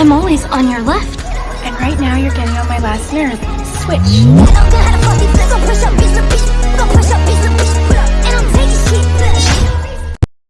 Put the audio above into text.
I'm always on your left. And right now you're getting on my last nerve. Switch.